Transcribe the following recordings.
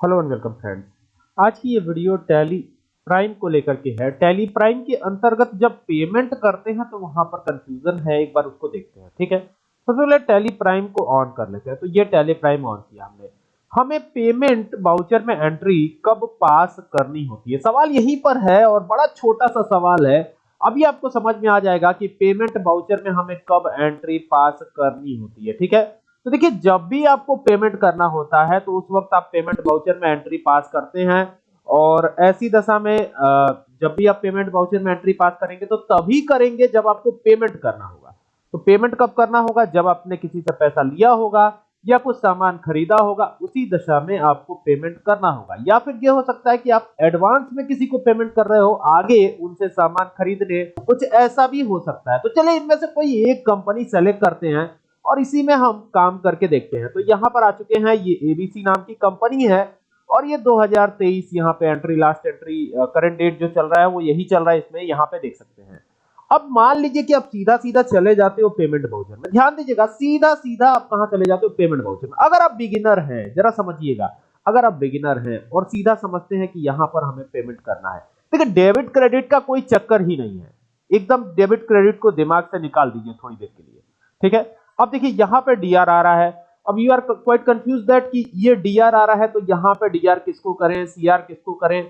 Hello and welcome friends. आज की ये वीडियो टैली प्राइम को लेकर के है। टैली प्राइम के अंतर्गत जब पेमेंट करते हैं तो वहाँ पर कंफ्यूजन है, एक बार उसको देखते हैं, ठीक है? सबसे पहले टैली प्राइम को ऑन कर लेते हैं। तो ये टैली प्राइम ऑन किया हमने। हमें पेमेंट बाउचर में एंट्री कब पास करनी होती है? सवाल यहीं पर है और बड़ा छोटा सा सवाल है। अभी आपको समझ में आ जाएगा कि पेमेंट बाउचर में हमें कब एंट्री पास करनी होती है, ठीक है? तो देखिए, जब भी आपको पेमेंट करना होता है तो उस वक्त आप पेमेंट वाउचर में एंट्री पास करते हैं। और ऐसी दशा में जब भी आप पेमेंट वाउचर में एंट्री पास करेंगे तो तभी करेंगे जब आपको पेमेंट करना होगा। तो पेमेंट कब करना होगा? जब आपने किसी से पैसा लिया होगा, या कुछ सामान खरीदा होगा, उसी दशा में आपको पेमेंट करना होगा। या फिर यह हो सकता है कि आप एडवांस में किसी को पेमेंट कर रहे हो, आगे उनसे सामान खरीदने, कुछ ऐसा भी हो सकता है। तो चले इनमें से कोई एक कंपनी सेलेक्ट करते हैं और इसी में हम काम करके देखते हैं। तो यहाँ पर आ चुके हैं, ये एबीसी नाम की कंपनी है और ये 2023 यहाँ पे entry last entry current date जो चल रहा है वो यही चल रहा है इसमें, यहाँ पे देख सकते हैं। अब मान लीजिए कि आप सीधा सीधा चले जाते हो पेमेंट बाउचर में। ध्यान दीजिएगा सीधा सीधा आप कहाँ चले जाते हो पेमेंट बाउचर में। अगर आप बिगिनर हैं, जरा समझिएगा, अगर आप बिगिनर हैं और सीधा समझते हैं कि यहाँ पर हमें पेमेंट करना है, देखिए डेबिट क्रेडिट का कोई चक्कर ही नहीं है। एकदम डेबिट क्रेडिट को दिमाग से निकाल दीजिए थोड़ी देर के लिए, ठीक है? अब देखिए यहाँ पे डीआर आ रहा है। अब you are quite confuse that कि ये डीआर आ रहा है तो यहाँ पे डीआर किसको करें सीआर किसको करें?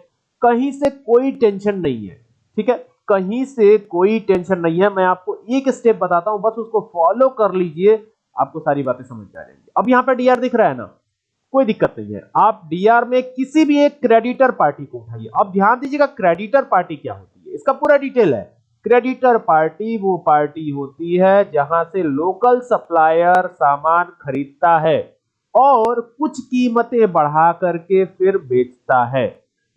कहीं से कोई टेंशन नहीं है, ठीक है? कहीं से कोई टेंशन नहीं है। मैं आपको एक स्टेप बताता हूँ, बस उसको फॉलो कर लीजिए, आपको सारी बातें समझ आ जाएँगी। अब यहाँ पे डीआर दिख रहा है ना, कोई दिक्कत नहीं है। आप डीआर में किसी भी एक क्रेडिटर पार्टी को उठाइए। अब ध्यान दीजिएगा क्रेडिटर पार्टी क्या होती है। इसका पूरा डिटेल है। क्रेडिटर पार्टी वो पार्टी होती है जहाँ से लोकल सप्लायर सामान खरीदता है और कुछ कीमतें बढ़ा करके फिर बेचता है।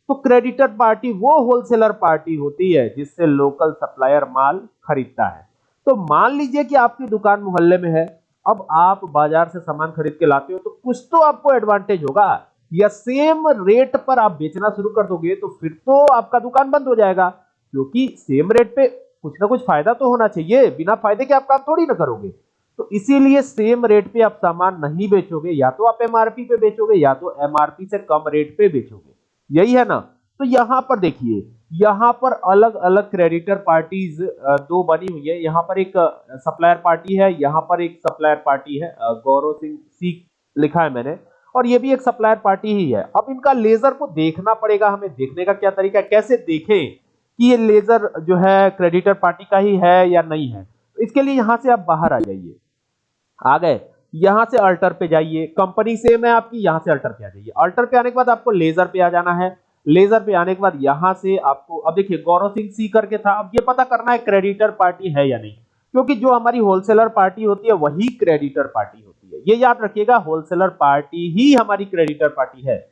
तो क्रेडिटर पार्टी वो होलसेलर पार्टी होती है जिससे लोकल सप्लायर माल खरीदता है। तो मान लीजिए कि आपकी दुकान मोहल्ले में है, अब आप बाज़ार से सामान खरीद के लाते हो तो कुछ तो आपको एडवांटेज होगा। या सेम रेट पर आप बेचना शुरू कर दोगे तो फिर तो आपका दुकान बंद हो जाएगा। क्योंकि सेम रेट पे कुछ ना कुछ फ़ायदा तो होना चाहिए, बिना फ़ायदे के आप काम थोड़ी ना करोगे। तो इसीलिए सेम रेट पे आप सामान नहीं बेचोगे, या तो आप एमआरपी पे बेचोगे, या तो एमआरपी से कम रेट पे बेचोगे। यही है ना? तो यहाँ पर देखिए, यहाँ पर अलग अलग क्रेडिटर पार्टीज़ दो बनी हुई है। यहाँ पर एक सप्लायर पार्टी है, यहाँ पर एक सप्लायर पार्टी है गौरव सिंह सी लिखा है मैंने, और ये भी एक सप्लायर पार्टी ही है। अब इनका लेजर को देखना पड़ेगा हमें। देखने का क्या तरीका कैसे देखें? कि ये लेजर जो है क्रेडिटर पार्टी का ही है या नहीं है। तो इसके लिए यहाँ से आप बाहर आ जाइए। आ गए। यहाँ से अल्टर पे जाइए। कंपनी सेम है आपकी, यहाँ से अल्टर पे आ जाइए। अल्टर पे आने के बाद आपको लेजर पे आ जाना है। लेजर पे आने के बाद यहाँ से आपको, अब देखिए, गौरव सिंह सी करके था। अब ये पता करना है क्रेडिटर पार्टी है या नहीं। क्योंकि जो हमारी होलसेलर पार्टी होती है, वही क्रेडिटर पार्टी होती है। ये याद रखिएगा, होलसेलर पार्टी ही हमारी क्रेडिटर पार्टी है।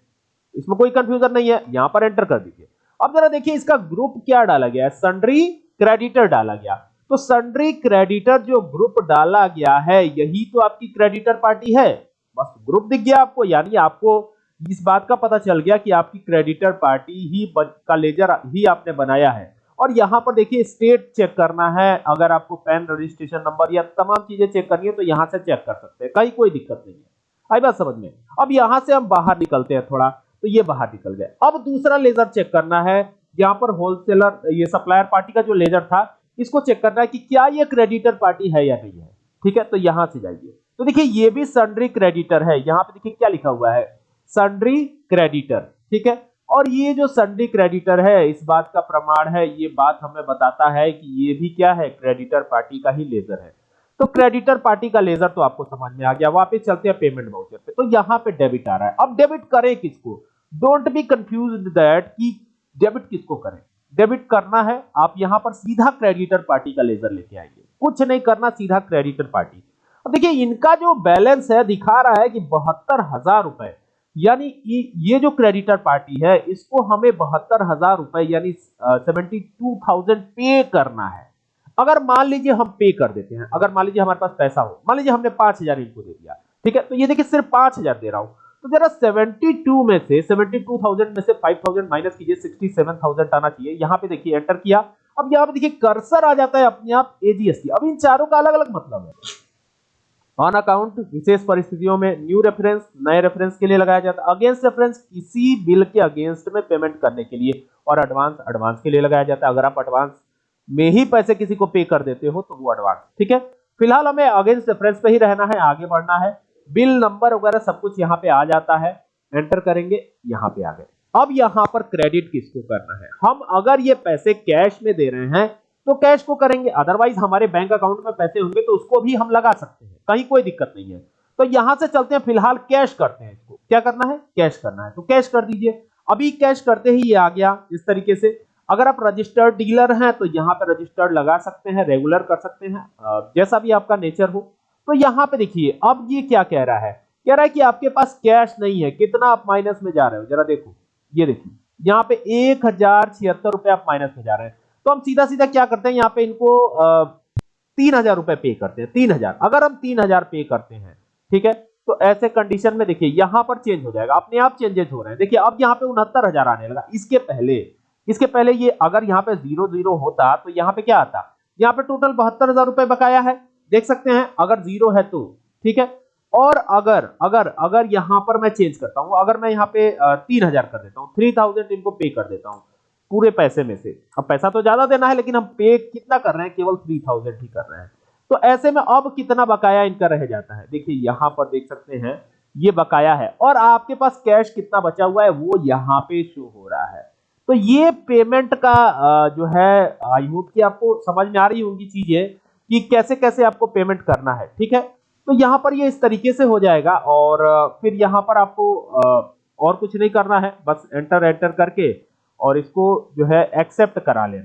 इसमें कोई कंफ्यूजन नहीं है। यहाँ पर एंटर कर दीजिए। अब जरा देखिए इसका ग्रुप क्या डाला गया है? सन्ड्री क्रेडिटर डाला गया। तो सन्ड्री क्रेडिटर जो ग्रुप डाला गया है, यही तो आपकी क्रेडिटर पार्टी है। बस ग्रुप दिख गया आपको, यानी आपको इस बात का पता चल गया कि आपकी क्रेडिटर पार्टी ही का लेजर ही आपने बनाया है। और यहाँ पर देखिए स्टेट चेक करना है। अगर आपको पैन रजिस्ट्रेशन नंबर या तमाम चीज़ें चेक करनी है तो यहाँ से चेक कर सकते हैं। कहीं कोई दिक्कत नहीं है। आई बात समझ में? अब यहाँ से हम बाहर निकलते हैं थोड़ा। तो ये बाहर निकल गए। अब दूसरा लेजर चेक करना है। यहाँ पर होलसेलर ये सप्लायर पार्टी का जो लेजर था, इसको चेक करना है कि क्या ये क्रेडिटर पार्टी है या नहीं है। ठीक है? तो यहाँ से जाइए। तो देखिए, ये भी सन्ड्री क्रेडिटर है। यहाँ पे देखिए क्या लिखा हुआ है। सन्ड्री क्रेडिटर ठीक है? और ये जो सन्ड्री क्रेडिटर है, इस बात का प्रमाण है, ये बात हमें बताता है कि ये भी क्या है? क्रेडिटर पार्टी का ही लेजर है। तो क्रेडिटर पार्टी का लेजर तो आपको समझ में आ गया, वापस चलते हैं पेमेंट वाउचर पे। तो यहाँ पे डेबिट आ रहा है। अब डेबिट करें किसको? डोंट बी कंफ्यूज दैट कि डेबिट किसको करें? डेबिट करना है, आप यहाँ पर सीधा क्रेडिटर पार्टी का लेजर लेके आएँगे कुछ नहीं करना, सीधा क्रेडिटर पार्टी अब देखिए, इनका जो बैलेंस है, दिखा रहा है कि बहत्तर हज़ार रुपए। यानी ये जो क्रेडिटर पार्टी है, इसको हमें बहत्तर हज़ार रुपए, यानी सेवेंटी टू थाउज़ेंड पे करना है। अगर मान लीजिए हम पे कर देते हैं अगर मान लीजिए हमारे पास पैसा हो मान लीजिए हमने पाँच हज़ार इनको दे दिया ठीक है? तो ये देखिए सिर्फ़ पाँच हज़ार दे रहा हूँ। तो जरा 72 में से 72,000 में से 5,000 माइनस कीजिए 67,000 आना चाहिए। यहाँ पे देखिए एंटर किया। अब यहाँ पे देखिए कर्सर आ जाता है अपने आप एजीएसटी अब इन चारों का अलग अलग मतलब है। ऑन अकाउंट विशेष परिस्थितियों में न्यू रेफरेंस नए रेफरेंस के लिए लगाया जाता है। अगेंस्ट रेफरेंस किसी बिल के अगेंस्ट में पेमेंट करने के लिए और एडवांस एडवांस के लिए लगाया जाता है। अगर आप एडवांस में ही पैसे किसी को पे कर देते हो तो वो एडवांस ठीक है? फ़िलहाल हमें अगेंस्ट रेफरेंस पे ही रहना है, आगे बढ़ना है। बिल नंबर वगैरह सब कुछ यहाँ पे आ जाता है। एंटर करेंगे, यहाँ पे आ गए। अब यहाँ पर क्रेडिट किसको करना है? हम अगर ये पैसे कैश में दे रहे हैं तो कैश को करेंगे। अदरवाइज़ हमारे बैंक अकाउंट में पैसे होंगे तो उसको भी हम लगा सकते हैं। कहीं कोई दिक्कत नहीं है। तो यहाँ से चलते हैं, फ़िलहाल कैश करते हैं इसको। क्या करना है? कैश करना है। तो कैश कर दीजिए। अभी कैश करते ही ये आ गया, इस तरीके से। अगर आप रजिस्टर्ड डीलर हैं तो यहाँ पे रजिस्टर्ड लगा सकते हैं रेगुलर कर सकते हैं। जैसा भी आपका नेचर हो। तो यहाँ पे देखिए, अब ये क्या कह रहा है? कह रहा है कि आपके पास कैश नहीं है। कितना आप माइनस में जा रहे हो? जरा देखो। ये देखिए, यहाँ पे एक हज़ार छिहत्तर रुपए आप माइनस में जा रहे हैं। तो हम सीधा सीधा क्या करते हैं? यहाँ पे इनको तीन हज़ार रुपए पे करते हैं। तीन हज़ार। अगर हम तीन हज़ार पे करते हैं, ठीक है? तो ऐसे कंडीशन में देखिए, यहाँ पर चेंज हो जाएगा। अपने आप चेंजेस हो रहे हैं। देखिए, अब यहाँ पे उनहत्तर हज़ार आने लगा। इसके पहले इसके पहले ये अगर यहाँ पे ज़ीरो ज़ीरो होता तो यहाँ पे क्या आता? यहाँ पे टोटल बहत्तर हज़ार रुपए बकाया है। देख सकते हैं, अगर ज़ीरो है तो ठीक है? और अगर अगर अगर यहाँ पर मैं चेंज करता हूँ, अगर मैं यहाँ पे तीन हज़ार कर देता हूँ थ्री थाउज़ेंड इनको पे कर देता हूँ, पूरे पैसे में से। अब पैसा तो ज़्यादा देना है, लेकिन हम पे कितना कर रहे हैं? केवल थ्री थाउज़ेंड ही कर रहे हैं। तो ऐसे में अब कितना बकाया इनका रह जाता है? देखिए, यहाँ पर देख सकते हैं, ये बकाया है। और आपके पास कैश कितना बचा हुआ है? वो यहाँ पे शो हो रहा है। तो ये पेमेंट का जो है आई होप कि आपको समझ में आ रही होंगी चीज़ें कि कैसे कैसे आपको पेमेंट करना है, ठीक है? तो यहाँ पर ये इस तरीके से हो जाएगा और फिर यहाँ पर आपको और कुछ नहीं करना है, बस एंटर एंटर करके और इसको जो है एक्सेप्ट करा लेना।